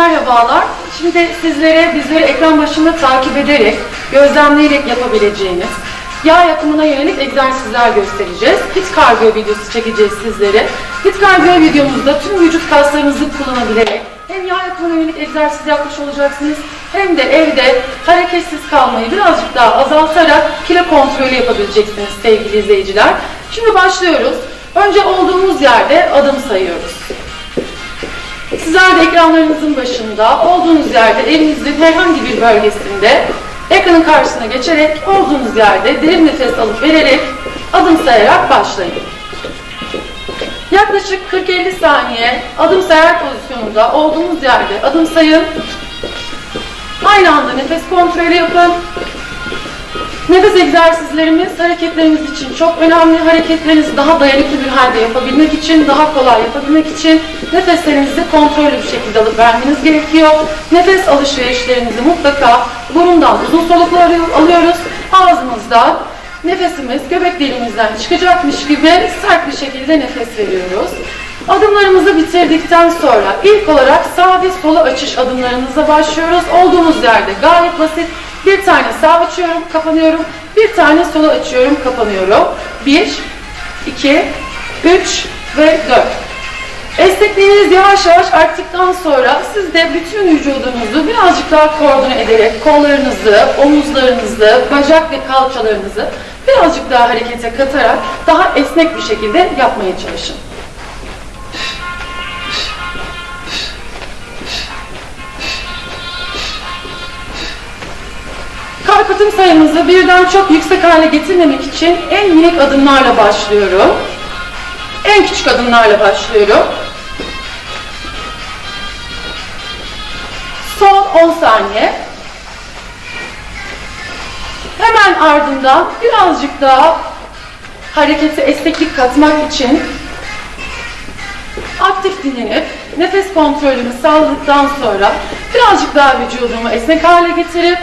merhabalar. Şimdi sizlere bizleri ekran başında takip ederek, gözlemleyerek yapabileceğiniz yağ yakımına yönelik egzersizler göstereceğiz. Hit kardiyo videosu çekeceğiz sizlere. Hit kardiyo videomuzda tüm vücut kaslarınızı kullanabilerek hem yağ yakımına yönelik egzersiz yapmış olacaksınız hem de evde hareketsiz kalmayı birazcık daha azaltarak kilo kontrolü yapabileceksiniz sevgili izleyiciler. Şimdi başlıyoruz. Önce olduğumuz yerde adım sayıyoruz. Sizler de ekranlarınızın başında olduğunuz yerde evinizin herhangi bir bölgesinde ekranın karşısına geçerek olduğunuz yerde derin nefes alıp vererek adım sayarak başlayın. Yaklaşık 40-50 saniye adım sayarak pozisyonunda olduğunuz yerde adım sayın. Aynı anda nefes kontrolü yapın. Nefes egzersizlerimiz hareketleriniz için çok önemli. Hareketlerinizi daha dayanıklı bir halde yapabilmek için, daha kolay yapabilmek için nefeslerinizi kontrollü bir şekilde alıp vermeniz gerekiyor. Nefes alışverişlerinizi mutlaka burundan uzun soluklar alıyoruz. Ağzımızdan nefesimiz göbek deliğimizden çıkacakmış gibi sert bir şekilde nefes veriyoruz. Adımlarımızı bitirdikten sonra ilk olarak sağ ve sola açış adımlarımıza başlıyoruz. Olduğumuz yerde gayet basit. Bir tane sağ açıyorum, kapanıyorum. Bir tane sola açıyorum, kapanıyorum. Bir, iki, üç ve dört. Esnekliğiniz yavaş yavaş arttıktan sonra siz de bütün vücudunuzu birazcık daha koordine ederek kollarınızı, omuzlarınızı, bacak ve kalçalarınızı birazcık daha harekete katarak daha esnek bir şekilde yapmaya çalışın. Kalp atım sayımızı birden çok yüksek hale getirmemek için en minik adımlarla başlıyorum. En küçük adımlarla başlıyorum. Son 10 saniye. Hemen ardından birazcık daha harekete esneklik katmak için aktif dinlenip nefes kontrolümü sağladıktan sonra birazcık daha vücudumu esnek hale getirip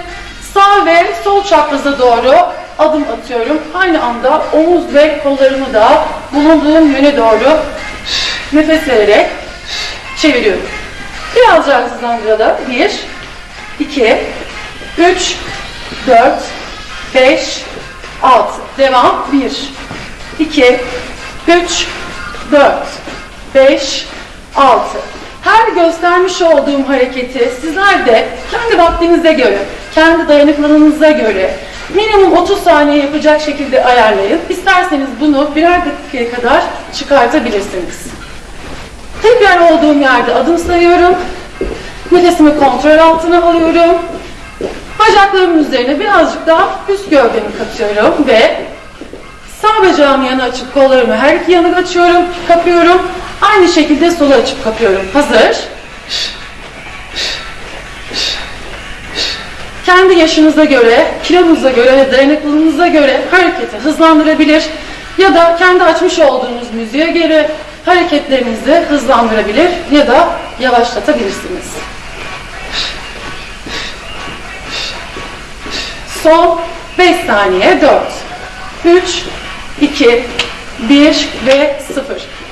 sağ ve sol çapraza doğru adım atıyorum. Aynı anda omuz ve kollarımı da bulunduğum yöne doğru nefes vererek çeviriyorum. Biraz daha hızlandıralım. 1, 2, 3, 4, 5, 6. Devam. 1, 2, 3, 4, 5, 6. Her göstermiş olduğum hareketi sizler de kendi vaktinize göre, kendi dayanıklılığınıza göre minimum 30 saniye yapacak şekilde ayarlayın. İsterseniz bunu birer dakikaya kadar çıkartabilirsiniz. Tekrar olduğum yerde adım sayıyorum. Nefesimi kontrol altına alıyorum. Bacaklarımın üzerine birazcık daha üst gövdemi katıyorum ve sağ bacağımı yana açıp kollarımı her iki yana açıyorum, kapıyorum. Aynı şekilde sola açıp kapıyorum. Hazır. Kendi yaşınıza göre, kilonuza göre dayanıklılığınıza göre hareketi hızlandırabilir ya da kendi açmış olduğunuz müziğe göre hareketlerinizi hızlandırabilir ya da yavaşlatabilirsiniz. Son 5 saniye 4, 3, 2, 1 ve 0.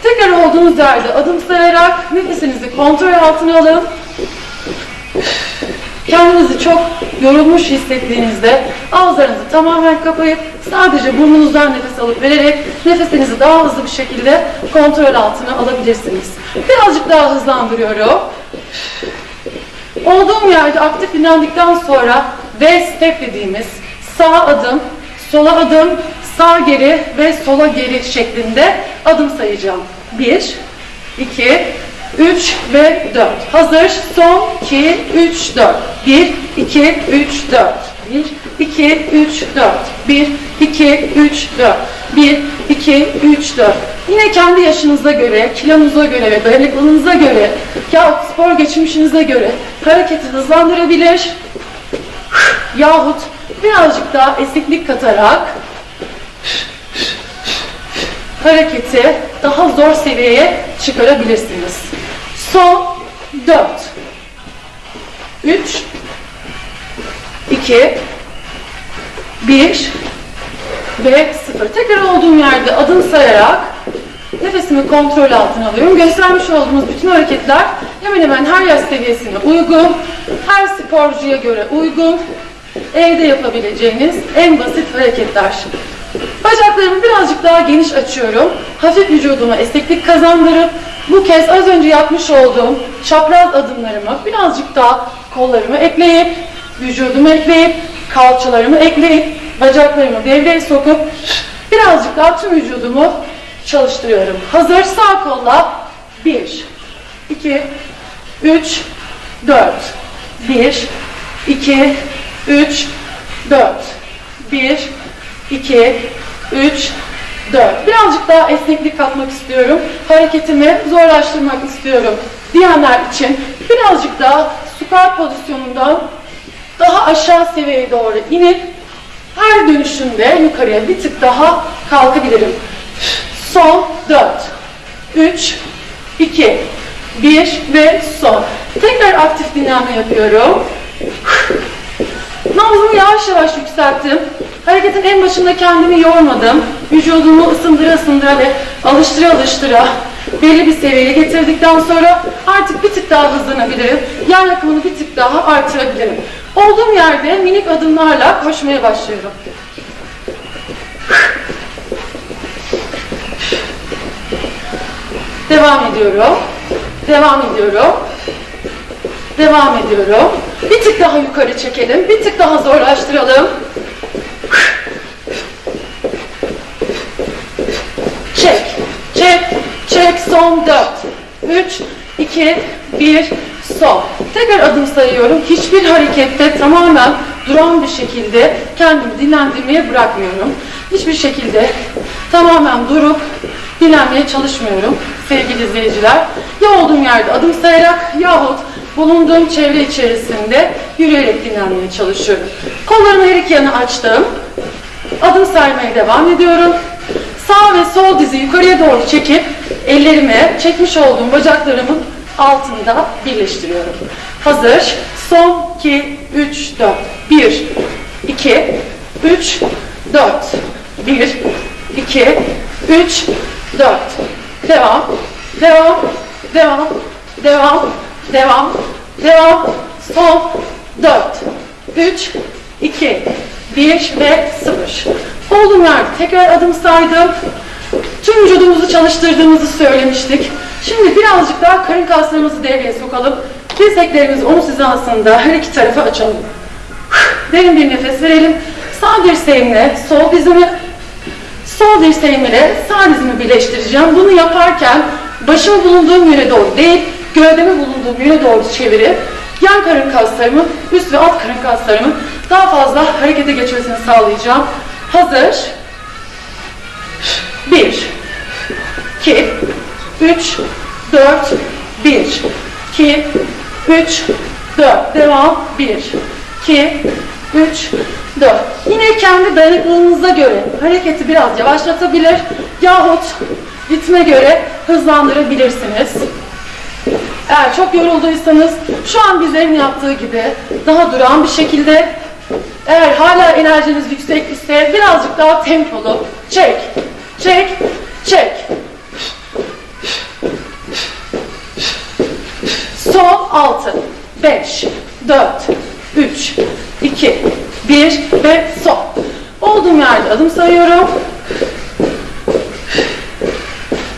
Tekrar olduğunuz yerde adım sayarak nefesinizi kontrol altına alın. Kendinizi çok yorulmuş hissettiğinizde ağızlarınızı tamamen kapayıp sadece burnunuzdan nefes alıp vererek nefesinizi daha hızlı bir şekilde kontrol altına alabilirsiniz. Birazcık daha hızlandırıyorum. Olduğum yerde aktif dinlendikten sonra V step dediğimiz sağ adım, sola adım, sağ geri ve sola geri şeklinde adım sayacağım. 1, 2, 3 ve 4. Hazır. Son 2, 3, 4. 1, 2, 3, 4. 1, 2, 3, 4. 1, 2, 3, 4. 1, 2, 3, 4. Yine kendi yaşınıza göre, kilonuza göre ve dayanıklılığınıza göre yahut spor geçmişinize göre hareketi hızlandırabilir yahut birazcık daha esneklik katarak hareketi daha zor seviyeye çıkarabilirsiniz. Son 4 3 2 1 ve 0. Tekrar olduğum yerde adım sayarak nefesimi kontrol altına alıyorum. Göstermiş olduğumuz bütün hareketler hemen hemen her yaş seviyesine uygun, her sporcuya göre uygun, evde yapabileceğiniz en basit hareketler. Bacaklarımı birazcık daha geniş açıyorum. Hafif vücuduma esneklik kazandırıp bu kez az önce yapmış olduğum çapraz adımlarımı birazcık daha kollarımı ekleyip, vücudumu ekleyip, kalçalarımı ekleyip, bacaklarımı devreye sokup birazcık daha tüm vücudumu çalıştırıyorum. Hazır sağ kolla. 1, 2, 3, 4, 1, 2, 3, 4, 1, 2, 3, 4. Birazcık daha esneklik katmak istiyorum. Hareketimi zorlaştırmak istiyorum diyenler için birazcık daha squat pozisyonundan daha aşağı seviyeye doğru inip her dönüşümde yukarıya bir tık daha kalkabilirim. Son 4, 3, 2, 1 ve son. Tekrar aktif dinlenme yapıyorum. Nabzımı yavaş yavaş yükselttim. Hareketin en başında kendimi yormadım. Vücudumu ısındıra ısındıra ve alıştıra alıştıra belli bir seviyeye getirdikten sonra artık bir tık daha hızlanabilirim. Yer yakımını bir tık daha artırabilirim. Olduğum yerde minik adımlarla koşmaya başlıyorum. Devam ediyorum. Devam ediyorum. Devam ediyorum. Bir tık daha yukarı çekelim. Bir tık daha zorlaştıralım. Çek. Çek. Çek. Son 4. 3, 2, 1, son. Tekrar adım sayıyorum. Hiçbir harekette tamamen duran bir şekilde kendimi dinlendirmeye bırakmıyorum. Hiçbir şekilde tamamen durup dinlenmeye çalışmıyorum sevgili izleyiciler. Ya olduğum yerde adım sayarak yahut bulunduğum çevre içerisinde yürüyerek dinlenmeye çalışıyorum. Kollarımı her iki yana açtım. Adım saymaya devam ediyorum. Sağ ve sol dizi yukarıya doğru çekip ellerimi çekmiş olduğum bacaklarımın altında birleştiriyorum. Hazır. Son 2, 3, 4. 1, 2, 3, 4. 1, 2, 3, 4. Devam, devam, devam, devam, devam, devam. Son 4, 3, 2, 1 ve 0. Olduğum yerde tekrar adım saydım. Tüm vücudumuzu çalıştırdığımızı söylemiştik. Şimdi birazcık daha karın kaslarımızı devreye sokalım. Dirseklerimizi omuz hizasında her iki tarafa açalım. Derin bir nefes verelim. Sağ dirseğimle sol dizimi, sol dirseğimle sağ dizimi birleştireceğim. Bunu yaparken başımı bulunduğum yöne doğru değil, gövdemi bulunduğum yöne doğru çevirip yan karın kaslarımın, üst ve alt karın kaslarımın daha fazla harekete geçmesini sağlayacağım. Hazır. 1 2 3 4 1 2 3 4 devam 1 2 3 4 yine kendi dayanıklılığınıza göre hareketi biraz yavaşlatabilir yahut ritme göre hızlandırabilirsiniz. Eğer çok yorulduysanız şu an bizlerin yaptığı gibi daha duran bir şekilde eğer hala enerjiniz yüksek ise birazcık daha tempolu çek, çek, çek. Son 6, 5, 4, 3, 2, 1 ve son. Olduğum yerde adım sayıyorum.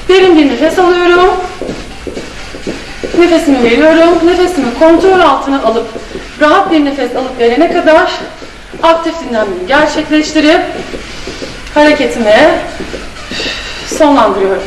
Derin bir nefes alıyorum. Nefesimi veriyorum. Nefesimi kontrol altına alıp rahat bir nefes alıp verene kadar aktif dinlenmeyi gerçekleştirip hareketimi sonlandırıyorum.